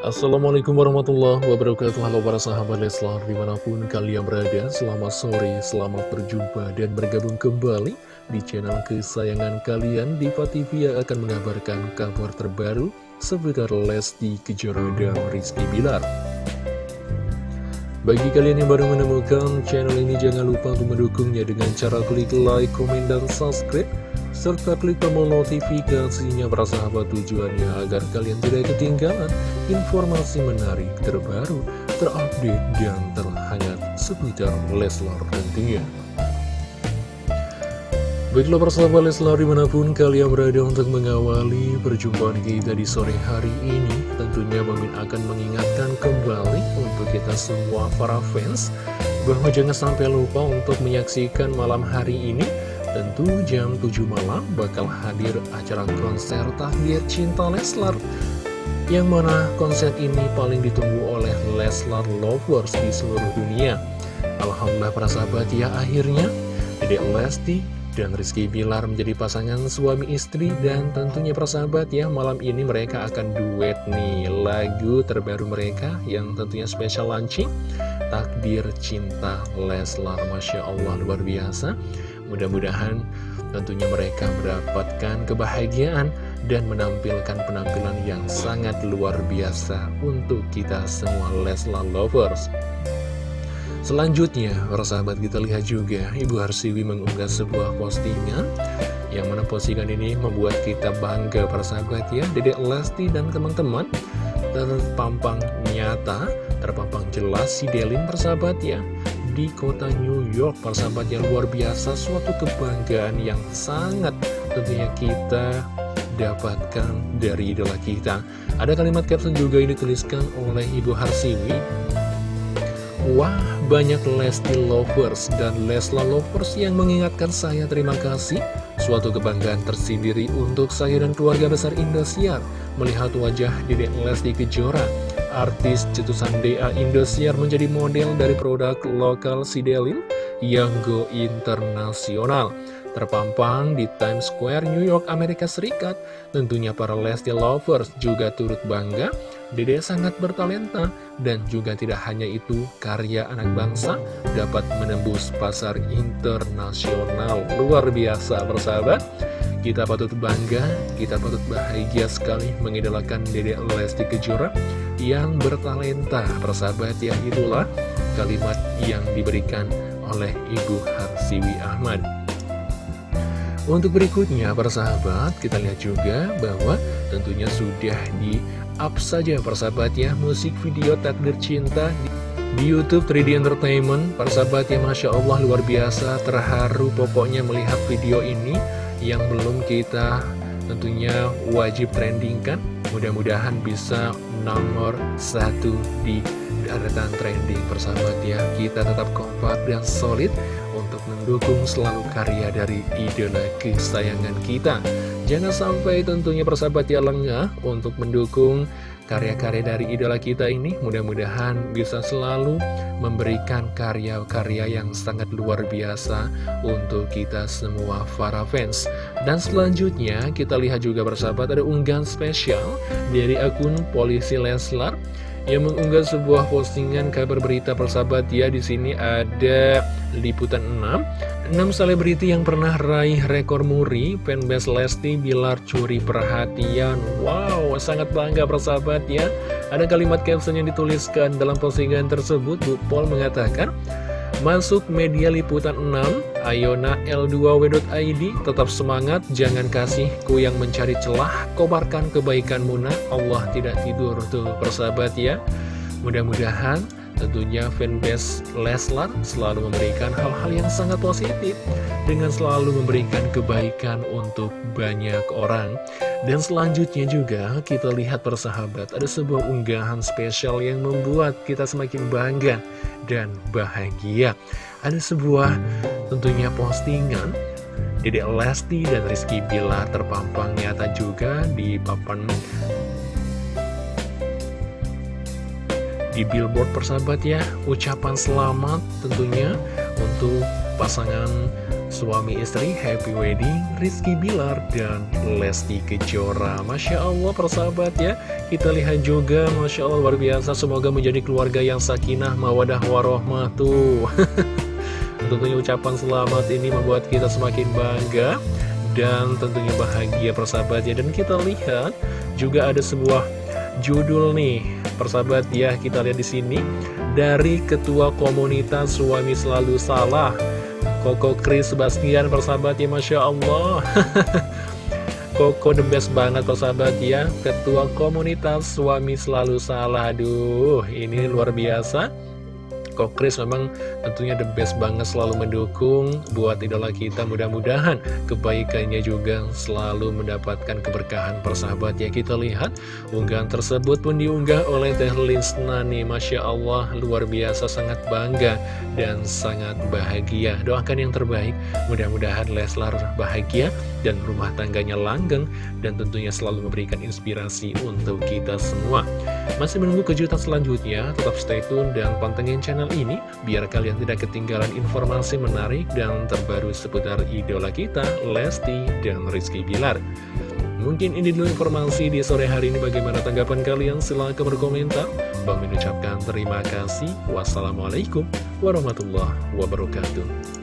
Assalamualaikum warahmatullahi wabarakatuh. Halo para sahabat Leslar Di mana pun kalian berada Selamat sore, selamat berjumpa Dan bergabung kembali Di channel kesayangan kalian. Diva TV yang akan mengabarkan kabar terbaru Seputar Lesti Kejora dan Rizky Bilar. Bagi kalian yang baru menemukan channel ini, jangan lupa untuk mendukungnya dengan cara klik like, komen, dan subscribe serta klik tombol notifikasinya para sahabat tujuannya agar kalian tidak ketinggalan informasi menarik terbaru, terupdate, dan terhangat seputar Leslar tentunya. Baiklah persahabat Leslar di mana pun kalian berada untuk mengawali perjumpaan kita di sore hari ini Tentunya Bamin akan mengingatkan kembali untuk kita semua para fans Bahwa jangan sampai lupa untuk menyaksikan malam hari ini Tentu jam 7 malam bakal hadir acara konser Tahdir Cinta Leslar Yang mana konser ini paling ditunggu oleh Leslar Lovers di seluruh dunia. Alhamdulillah para sahabat ya akhirnya Dedek Lesti dan Rizky Bilar menjadi pasangan suami istri dan tentunya para sahabat ya malam ini mereka akan duet nih. Lagu terbaru mereka yang tentunya special launching Takdir Cinta Leslar. Masya Allah luar biasa Mudah-mudahan tentunya mereka mendapatkan kebahagiaan dan menampilkan penampilan yang sangat luar biasa untuk kita semua Leslar Lovers. Selanjutnya, para sahabat kita lihat juga Ibu Harsiwi mengunggah sebuah postingan yang mana postingan ini membuat kita bangga para sahabat ya Dedek Lesti dan teman-teman terpampang nyata, terpampang jelas si Delin persahabat ya di kota New York persahabat yang luar biasa. Suatu kebanggaan yang sangat tentunya kita dapatkan dari idola kita. Ada kalimat caption juga yang dituliskan oleh Ibu Harsiwi. Wah banyak Lesti Lovers dan Lesla Lovers yang mengingatkan saya terima kasih. Suatu kebanggaan tersendiri untuk saya dan keluarga besar Indosiar. Melihat wajah Dedek Lesti Kejora Artis cetusan DA Indosiar menjadi model dari produk lokal Sidelin yang go internasional. Terpampang di Times Square, New York, Amerika Serikat. Tentunya para Lesti Lovers juga turut bangga. Dede sangat bertalenta dan juga tidak hanya itu, karya anak bangsa dapat menembus pasar internasional. Luar biasa, bersahabat. Kita patut bangga, kita patut bahagia sekali mengidolakan Dede Lesti Kejora yang bertalenta. Persahabat ya itulah kalimat yang diberikan oleh Ibu Harsiwi Ahmad. Untuk berikutnya, persahabat, kita lihat juga bahwa tentunya sudah di up saja persahabat ya musik video Takdir Cinta di, di Youtube 3D Entertainment. Persahabat ya Masya Allah luar biasa, terharu pokoknya melihat video ini yang belum kita tentunya wajib trending kan? Mudah-mudahan bisa nomor satu di deretan trending persahabat ya kita tetap kompak dan solid untuk mendukung selalu karya dari idola kesayangan kita. Jangan sampai tentunya persahabat ya lengah untuk mendukung karya-karya dari idola kita ini mudah-mudahan bisa selalu memberikan karya-karya yang sangat luar biasa untuk kita semua para fans. Dan selanjutnya kita lihat juga bersahabat ada unggahan spesial dari akun Polisi Leslar yang mengunggah sebuah postingan kabar berita persahabat ya di sini ada liputan 6 6 selebriti yang pernah raih rekor muri fanbase Lesti Bilar curi perhatian. Wow sangat bangga persahabat ya. Ada kalimat caption yang dituliskan dalam postingan tersebut Bu Paul mengatakan Masuk media liputan 6, Ayona L2W.id, tetap semangat, jangan kasih ku yang mencari celah, kobarkan kebaikan Muna, Allah tidak tidur. Tuh persahabat ya. Mudah-mudahan tentunya fanbase Leslar selalu memberikan hal-hal yang sangat positif dengan selalu memberikan kebaikan untuk banyak orang. Dan selanjutnya juga kita lihat persahabat ada sebuah unggahan spesial yang membuat kita semakin bangga dan bahagia. Ada sebuah tentunya postingan Dedek Lesti dan Rizky Bila terpampang nyata juga di papan di billboard persahabat ya. Ucapan selamat tentunya untuk pasangan suami istri happy wedding Rizky Bilar dan Lesti Kejora. Masya Allah persahabat ya. Kita lihat juga Masya Allah luar biasa. Semoga menjadi keluarga yang sakinah mawadah warohmah tuh tentunya ucapan selamat ini membuat kita semakin bangga dan tentunya bahagia persahabat ya. Dan kita lihat juga ada sebuah judul nih persahabat ya kita lihat di sini. Dari ketua komunitas suami selalu salah Koko Chris Sebastian persahabat ya Masya Allah. Koko the best banget persahabat ya. Ketua komunitas suami selalu salah Aduh ini luar biasa Kok Chris memang tentunya the best banget selalu mendukung buat idola kita. Mudah-mudahan kebaikannya juga selalu mendapatkan keberkahan. Persahabat ya kita lihat unggahan tersebut pun diunggah oleh Teh Linsna Masya Allah luar biasa sangat bangga dan sangat bahagia. Doakan yang terbaik. Mudah-mudahan Leslar bahagia dan rumah tangganya langgeng dan tentunya selalu memberikan inspirasi untuk kita semua masih menunggu kejutan selanjutnya tetap stay tune dan pantengin channel ini biar kalian tidak ketinggalan informasi menarik dan terbaru seputar idola kita, Lesti dan Rizky Bilar. Mungkin ini dulu informasi di sore hari ini bagaimana tanggapan kalian silahkan berkomentar. Bang mengucapkan terima kasih. Wassalamualaikum warahmatullahi wabarakatuh.